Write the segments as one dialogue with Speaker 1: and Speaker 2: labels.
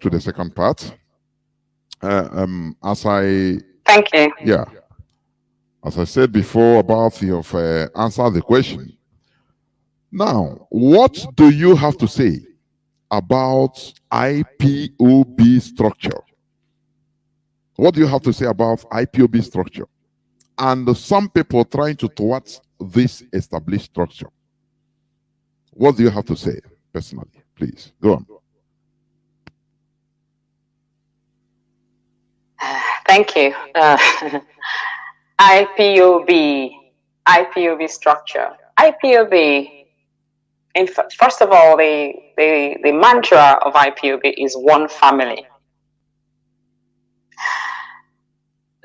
Speaker 1: to the second part. Uh, um, as I
Speaker 2: thank you.
Speaker 1: Yeah, as I said before, about your uh, answer the question. Now, what do you have to say about IPOB structure? What do you have to say about IPOB structure? And some people trying to towards this established structure. What do you have to say personally? Please, go on.
Speaker 2: Thank you. Uh, IPOB, IPOB structure. IPOB, in first of all, the, the, the mantra of IPOB is one family.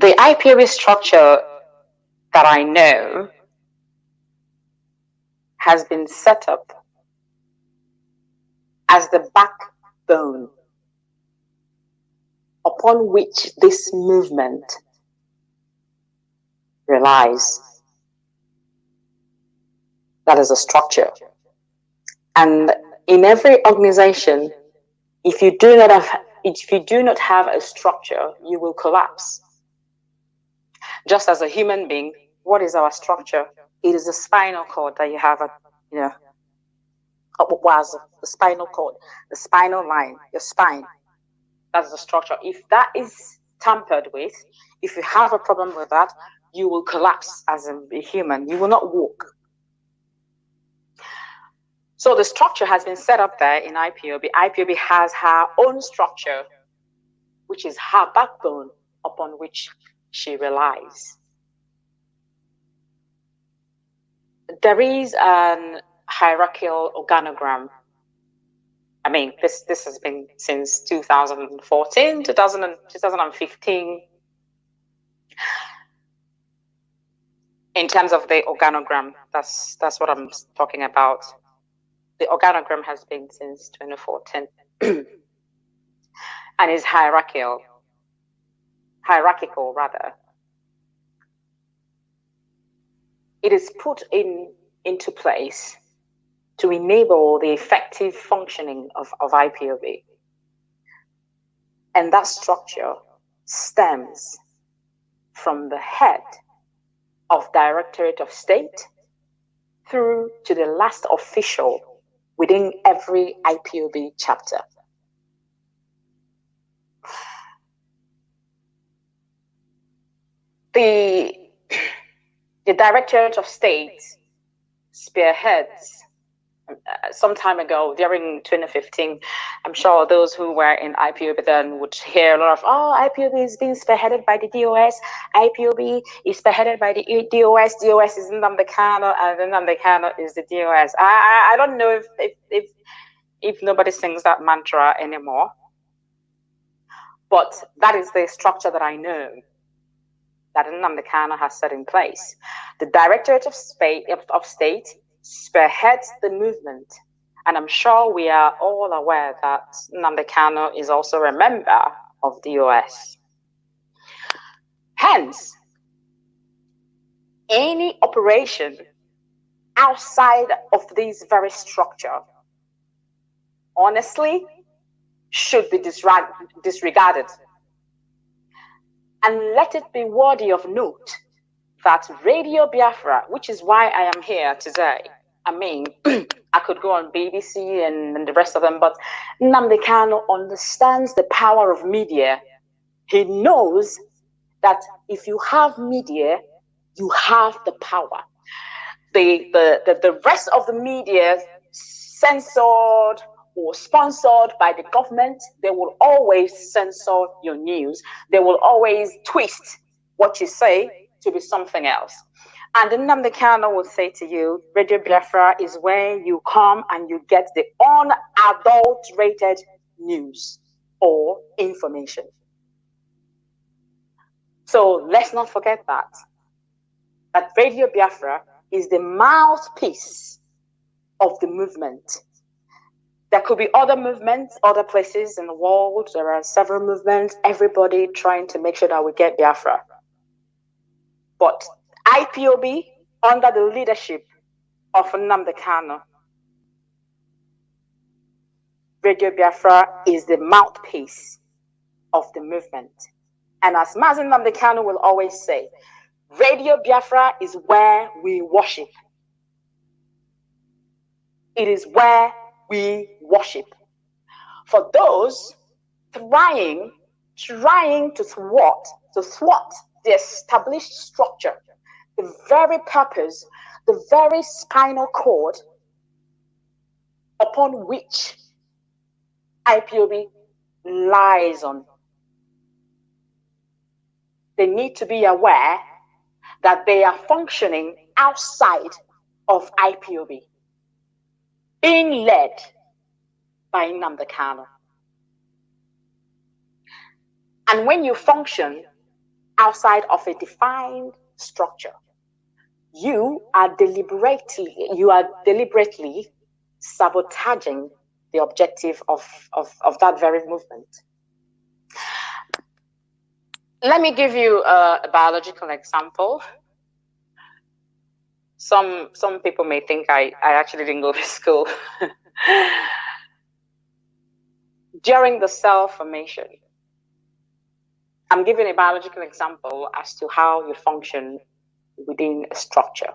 Speaker 2: The IPOB structure that I know has been set up as the backbone upon which this movement relies. That is a structure. And in every organization, if you do not have if you do not have a structure, you will collapse. Just as a human being, what is our structure? It is the spinal cord that you have, a, you know, was the spinal cord, the spinal line, your spine. That's the structure. If that is tampered with, if you have a problem with that, you will collapse as a human. You will not walk. So the structure has been set up there in IPOB. IPOB has her own structure, which is her backbone upon which she relies. There is an hierarchical organogram I mean, this this has been since 2014, 2000 2015. In terms of the organogram, that's that's what I'm talking about. The organogram has been since 2014 and is hierarchical, hierarchical rather. It is put in into place to enable the effective functioning of, of IPOB. And that structure stems from the head of Directorate of State through to the last official within every IPOB chapter. The, the Directorate of State spearheads Uh, some time ago during 2015 i'm sure those who were in ipob then would hear a lot of oh ipob is being spearheaded by the dos ipob is spearheaded by the dos dos is Nnamdi Kanu and Nnamdi Kanu is the dos I, I, I don't know if, if if if nobody sings that mantra anymore. But that is the structure that i know that Nnamdi Kanu has set in place. The directorate of state spearheads the movement. And I'm sure we are all aware that Nnamdi Kanu is also a member of the DOS. Hence, any operation outside of this very structure, honestly, should be disregarded. And let it be worthy of note that Radio Biafra, which is why I am here today, I mean, I could go on BBC and, and the rest of them, but Nnamdi Kanu understands the power of media. He knows that if you have media, you have the power. The, the, the, the rest of the media censored or sponsored by the government, they will always censor your news. They will always twist what you say to be something else. And then Nnamdi will say to you, Radio Biafra is where you come and you get the unadulterated news or information. So let's not forget that. That Radio Biafra is the mouthpiece of the movement. There could be other movements, other places in the world. There are several movements, everybody trying to make sure that we get Biafra. But IPOB, under the leadership of Nnamdi Kanu, Radio Biafra is the mouthpiece of the movement. And as Mazi Nnamdi Kanu will always say, Radio Biafra is where we worship. It is where we worship. For those trying, trying to thwart, to thwart the established structure, the very purpose, the very spinal cord upon which IPOB lies on. They need to be aware that they are functioning outside of IPOB, being led by Nnamdi Kanu. And when you function outside of a defined structure, you are deliberately you are deliberately sabotaging the objective of, of, of that very movement. Let me give you a, a biological example. Some some people may think I, I actually didn't go to school. During the cell formation, I'm giving a biological example as to how you function within a structure.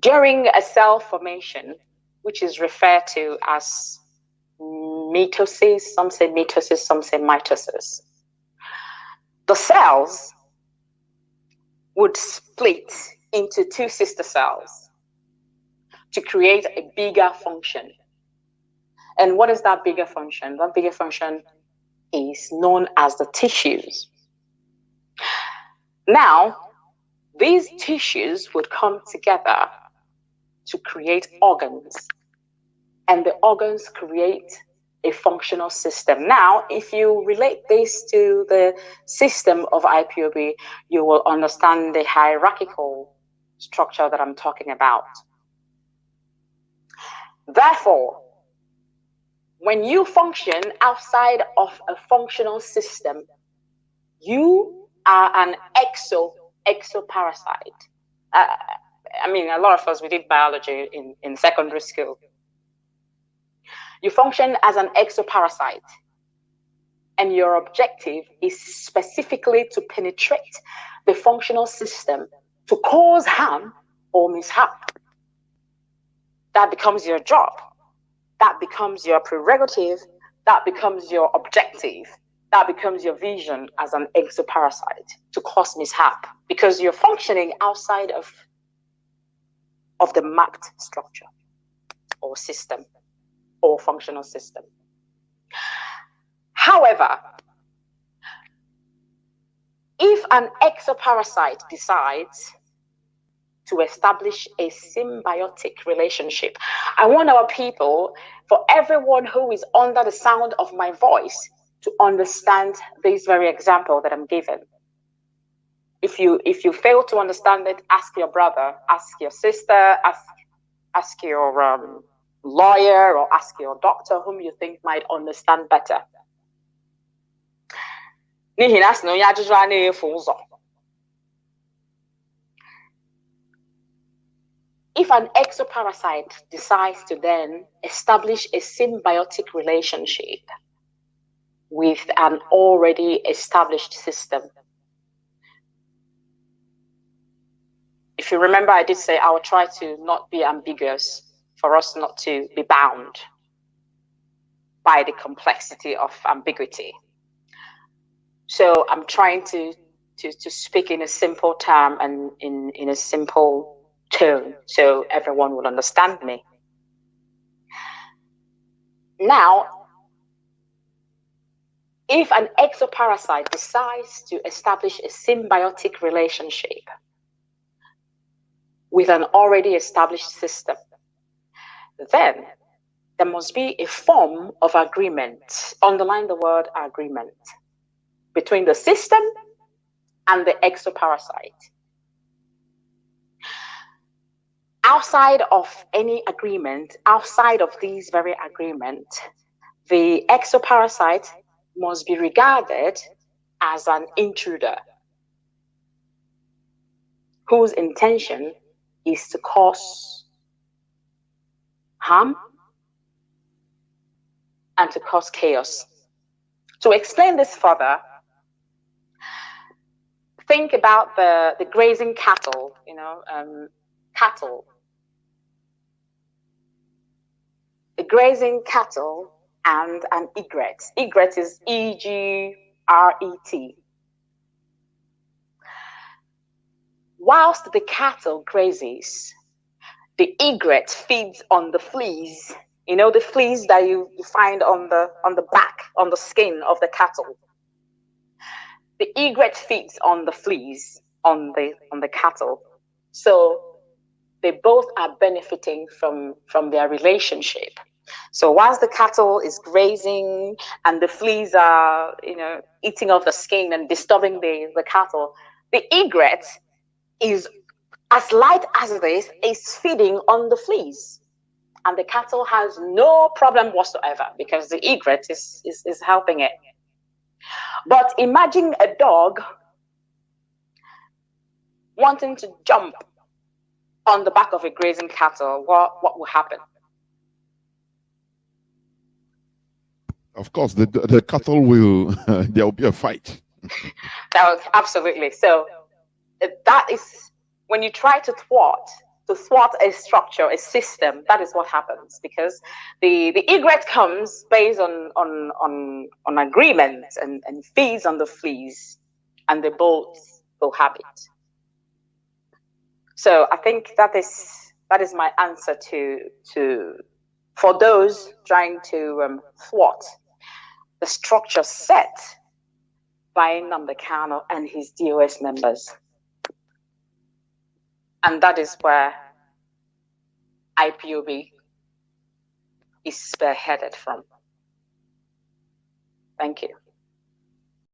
Speaker 2: During a cell formation, which is referred to as mitosis, some say mitosis, some say mitosis, the cells would split into two sister cells to create a bigger function. And what is that bigger function? That bigger function is known as the tissues. Now, these tissues would come together to create organs, and the organs create a functional system. Now, if you relate this to the system of IPOB, you will understand the hierarchical structure that I'm talking about. Therefore, when you function outside of a functional system, you are an exo exoparasite. Uh, I mean, a lot of us, we did biology in, in secondary school. You function as an exoparasite, and your objective is specifically to penetrate the functional system to cause harm or mishap. That becomes your job. That becomes your prerogative. That becomes your objective that becomes your vision as an exoparasite to cause mishap because you're functioning outside of, of the mapped structure or system or functional system. However, if an exoparasite decides to establish a symbiotic relationship, I want our people, for everyone who is under the sound of my voice, to understand this very example that I'm giving. If you if you fail to understand it, ask your brother, ask your sister, ask ask your um, lawyer, or ask your doctor, whom you think might understand better. If an exoparasite decides to then establish a symbiotic relationship with an already established system. If you remember, I did say I will try to not be ambiguous for us not to be bound by the complexity of ambiguity. So I'm trying to, to, to speak in a simple term and in, in a simple tone so everyone will understand me. Now, if an exoparasite decides to establish a symbiotic relationship with an already established system, then there must be a form of agreement, underline the word agreement, between the system and the exoparasite. Outside of any agreement, outside of these very agreement, the exoparasite must be regarded as an intruder whose intention is to cause harm and to cause chaos. To explain this further, think about the, the grazing cattle, you know, um, cattle. The grazing cattle and an egret. Egret is E G R E T. Whilst the cattle grazes, the egret feeds on the fleas. You know, the fleas that you, find on the on the back, on the skin of the cattle. The egret feeds on the fleas on the on the cattle. So they both are benefiting from from their relationship. So whilst the cattle is grazing and the fleas are, you know, eating off the skin and disturbing the, the cattle, the egret is as light as it is, is feeding on the fleas. And the cattle has no problem whatsoever because the egret is, is, is helping it. But imagine a dog wanting to jump on the back of a grazing cattle, what, what will happen?
Speaker 1: Of course, the, the cattle will, there will be a fight.
Speaker 2: absolutely. So that is when you try to thwart, to thwart a structure, a system, that is what happens because the, the egret comes based on, on, on, on agreement and, and feeds on the fleas and they both cohabit. So I think that is that is my answer to to for those trying to um, thwart the structure set by Nnamdi Kanu and his DOS members. And that is where IPOB is spearheaded from. Thank you.